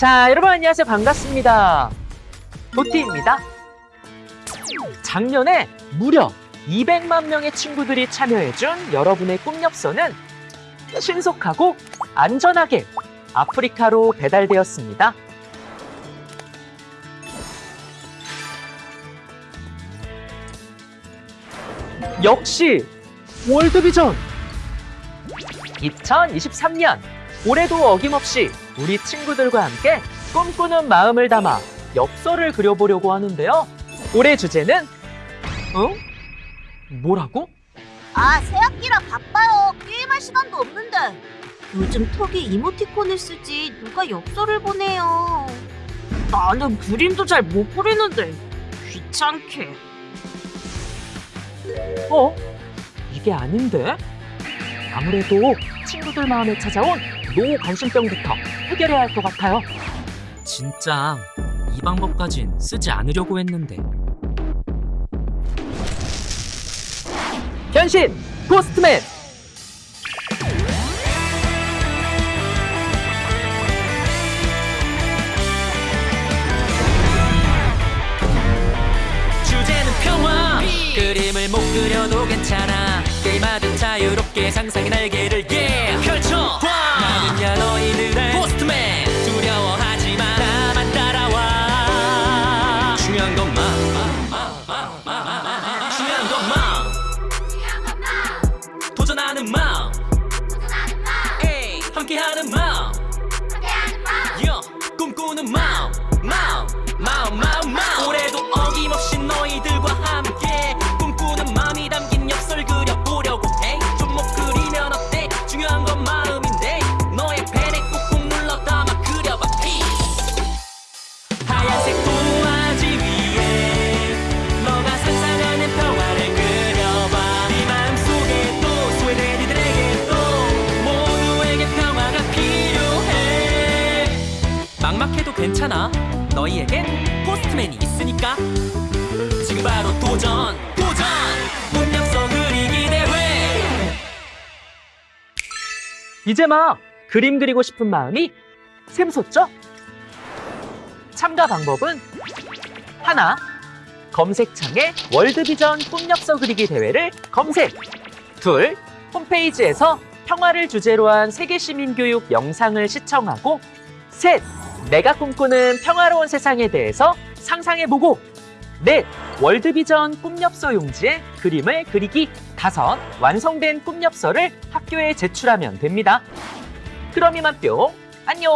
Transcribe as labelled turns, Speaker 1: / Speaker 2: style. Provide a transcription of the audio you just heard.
Speaker 1: 자, 여러분 안녕하세요. 반갑습니다. 도티입니다. 작년에 무려 200만 명의 친구들이 참여해준 여러분의 꿈엽서는 신속하고 안전하게 아프리카로 배달되었습니다. 역시 월드비전 2023년 올해도 어김없이 우리 친구들과 함께 꿈꾸는 마음을 담아 엽서를 그려보려고 하는데요. 올해 주제는 어? 뭐라고?
Speaker 2: 아, 새학기라 바빠요. 게임할 시간도 없는데. 요즘 톡이 이모티콘을 쓰지 누가 엽서를 보내요. 나는 그림도 잘 못 그리는데 귀찮게.
Speaker 1: 어? 이게 아닌데? 아무래도 친구들 마음에 찾아온 노 관심병부터 해결해야 할 것 같아요.
Speaker 3: 진짜 이 방법까진 쓰지 않으려고 했는데
Speaker 1: 변신! 고스트맨!
Speaker 3: 자유롭게 상상의 날개를 yeah. 펼쳐 나는야 너희들의 포스트맨. 두려워하지 마. 나만 따라와. 중요한 것만. 중요한 것만. 도전하는 마음. 함께하는 마음. 요, 꿈꾸는 마음. 마음 마음. 마음 막막해도 괜찮아. 너희에겐 포스트맨이 있으니까. 지금 바로 도전 도전! 문명서 그리기 대회
Speaker 1: 이제 막 그림 그리고 싶은 마음이 샘솟죠? 참가 방법은 하나, 검색창에 월드비전 꿈엽서 그리기 대회를 검색. 둘, 홈페이지에서 평화를 주제로 한 세계시민교육 영상을 시청하고. 셋, 내가 꿈꾸는 평화로운 세상에 대해서 상상해보고 넷, 월드비전 꿈엽서 용지에 그림을 그리기 다섯, 완성된 꿈엽서를 학교에 제출하면 됩니다. 그럼 이만 뿅, 안녕!